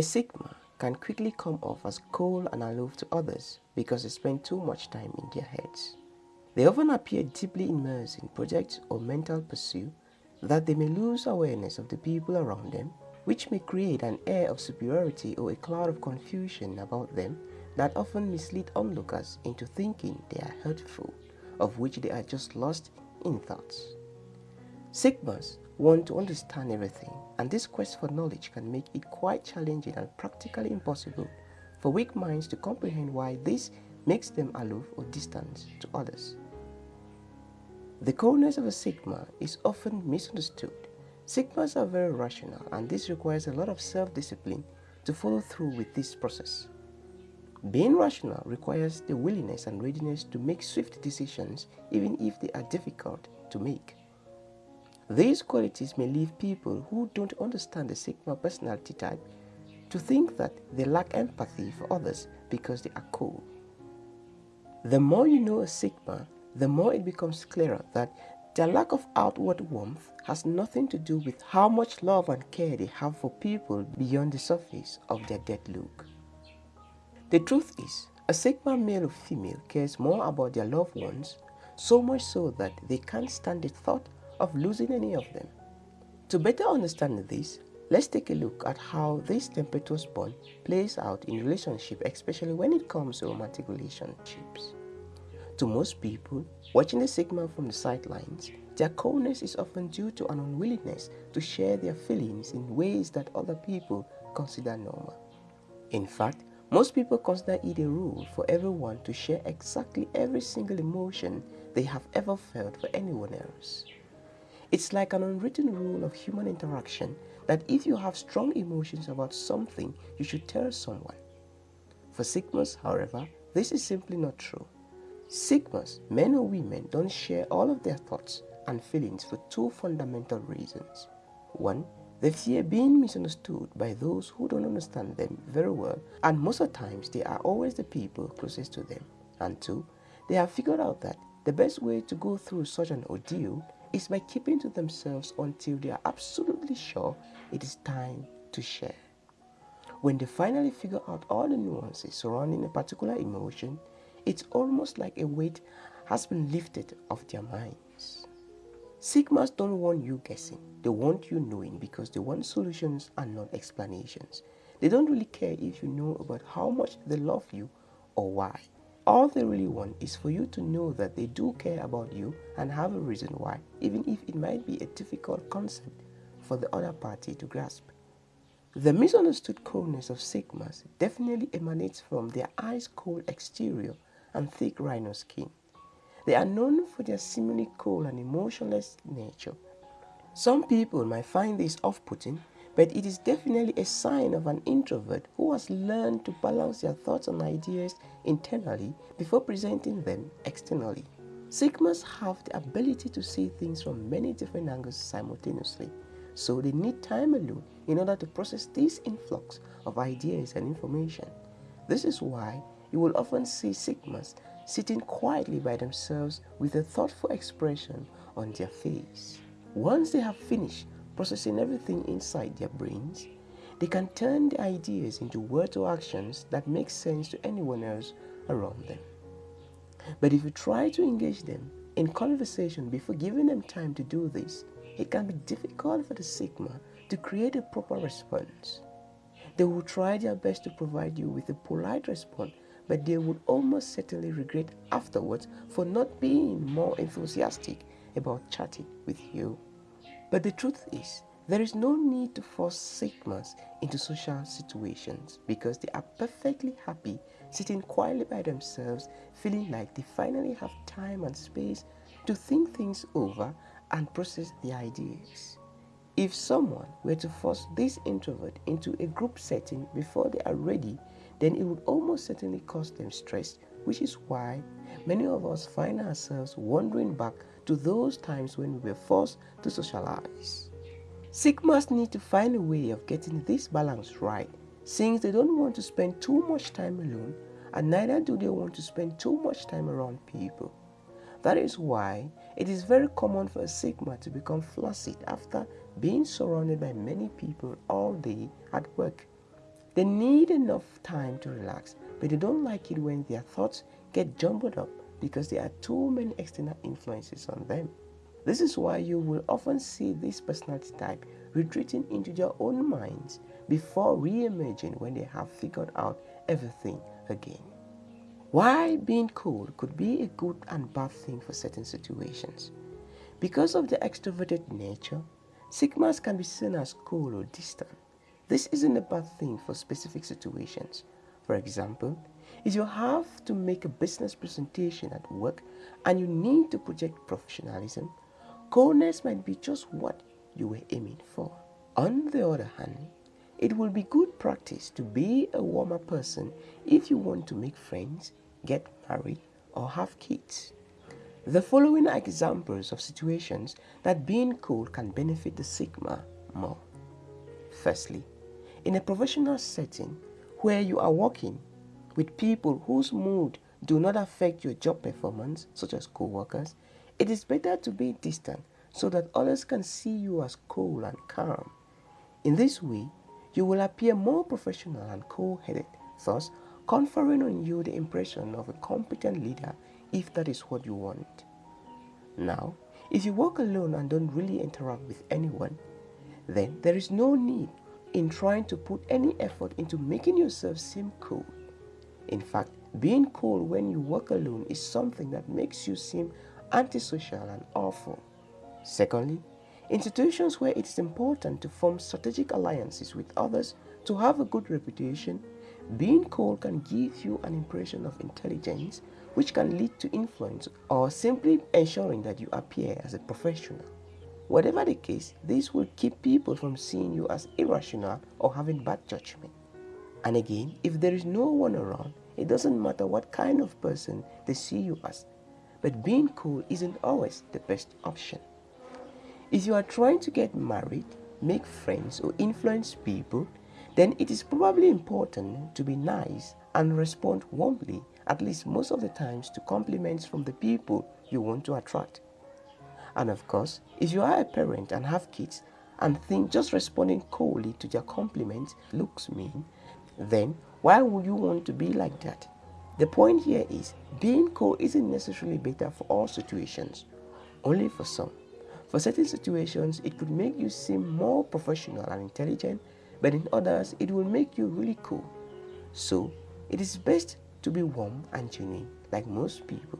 A Sigma can quickly come off as cold and aloof to others because they spend too much time in their heads. They often appear deeply immersed in projects or mental pursuit that they may lose awareness of the people around them, which may create an air of superiority or a cloud of confusion about them that often mislead onlookers into thinking they are hurtful, of which they are just lost in thoughts. Sigmas want to understand everything, and this quest for knowledge can make it quite challenging and practically impossible for weak minds to comprehend why this makes them aloof or distant to others. The coldness of a Sigma is often misunderstood. Sigmas are very rational and this requires a lot of self-discipline to follow through with this process. Being rational requires the willingness and readiness to make swift decisions even if they are difficult to make. These qualities may leave people who don't understand the Sigma personality type to think that they lack empathy for others because they are cold. The more you know a Sigma, the more it becomes clearer that their lack of outward warmth has nothing to do with how much love and care they have for people beyond the surface of their dead look. The truth is, a Sigma male or female cares more about their loved ones, so much so that they can't stand the thought of losing any of them. To better understand this, let's take a look at how this tempestuous bond plays out in relationship, especially when it comes to romantic relationships. To most people, watching the Sigma from the sidelines, their coldness is often due to an unwillingness to share their feelings in ways that other people consider normal. In fact, most people consider it a rule for everyone to share exactly every single emotion they have ever felt for anyone else. It's like an unwritten rule of human interaction that if you have strong emotions about something, you should tell someone. For Sigmas, however, this is simply not true. Sigmas, men or women, don't share all of their thoughts and feelings for two fundamental reasons. One, they fear being misunderstood by those who don't understand them very well, and most of the times they are always the people closest to them. And two, they have figured out that the best way to go through such an ordeal is by keeping to themselves until they are absolutely sure it is time to share. When they finally figure out all the nuances surrounding a particular emotion, it's almost like a weight has been lifted off their minds. Sigmas don't want you guessing, they want you knowing because they want solutions and not explanations. They don't really care if you know about how much they love you or why. All they really want is for you to know that they do care about you and have a reason why, even if it might be a difficult concept for the other party to grasp. The misunderstood coldness of Sigmas definitely emanates from their ice cold exterior and thick rhino skin. They are known for their seemingly cold and emotionless nature. Some people might find this off-putting, but it is definitely a sign of an introvert who has learned to balance their thoughts and ideas internally before presenting them externally. Sigmas have the ability to see things from many different angles simultaneously, so they need time alone in order to process this influx of ideas and information. This is why you will often see Sigmas sitting quietly by themselves with a thoughtful expression on their face. Once they have finished processing everything inside their brains, they can turn the ideas into words or actions that make sense to anyone else around them. But if you try to engage them in conversation before giving them time to do this, it can be difficult for the Sigma to create a proper response. They will try their best to provide you with a polite response but they would almost certainly regret afterwards for not being more enthusiastic about chatting with you. But the truth is, there is no need to force Sigmas into social situations because they are perfectly happy sitting quietly by themselves, feeling like they finally have time and space to think things over and process the ideas. If someone were to force this introvert into a group setting before they are ready then it would almost certainly cause them stress, which is why many of us find ourselves wandering back to those times when we were forced to socialize. Sigmas need to find a way of getting this balance right, since they don't want to spend too much time alone, and neither do they want to spend too much time around people. That is why it is very common for a Sigma to become flaccid after being surrounded by many people all day at work They need enough time to relax, but they don't like it when their thoughts get jumbled up because there are too many external influences on them. This is why you will often see this personality type retreating into their own minds before re-emerging when they have figured out everything again. Why being cool could be a good and bad thing for certain situations. Because of their extroverted nature, Sigmas can be seen as cool or distant. This isn't a bad thing for specific situations. For example, if you have to make a business presentation at work and you need to project professionalism, coolness might be just what you were aiming for. On the other hand, it will be good practice to be a warmer person if you want to make friends, get married, or have kids. The following are examples of situations that being cool can benefit the Sigma more. Firstly, in a professional setting where you are working with people whose mood do not affect your job performance, such as co-workers, it is better to be distant so that others can see you as cool and calm. In this way, you will appear more professional and cool-headed, thus conferring on you the impression of a competent leader if that is what you want. Now, if you work alone and don't really interact with anyone, then there is no need in trying to put any effort into making yourself seem cool. In fact, being cool when you work alone is something that makes you seem antisocial and awful. Secondly, in situations where it is important to form strategic alliances with others to have a good reputation, being cool can give you an impression of intelligence which can lead to influence or simply ensuring that you appear as a professional. Whatever the case, this will keep people from seeing you as irrational or having bad judgment. And again, if there is no one around, it doesn't matter what kind of person they see you as. But being cool isn't always the best option. If you are trying to get married, make friends, or influence people, then it is probably important to be nice and respond warmly at least most of the times to compliments from the people you want to attract. And of course, if you are a parent and have kids and think just responding coldly to their compliments looks mean, then why would you want to be like that? The point here is being cold isn't necessarily better for all situations, only for some. For certain situations, it could make you seem more professional and intelligent, but in others, it will make you really cool. So, it is best to be warm and genuine, like most people,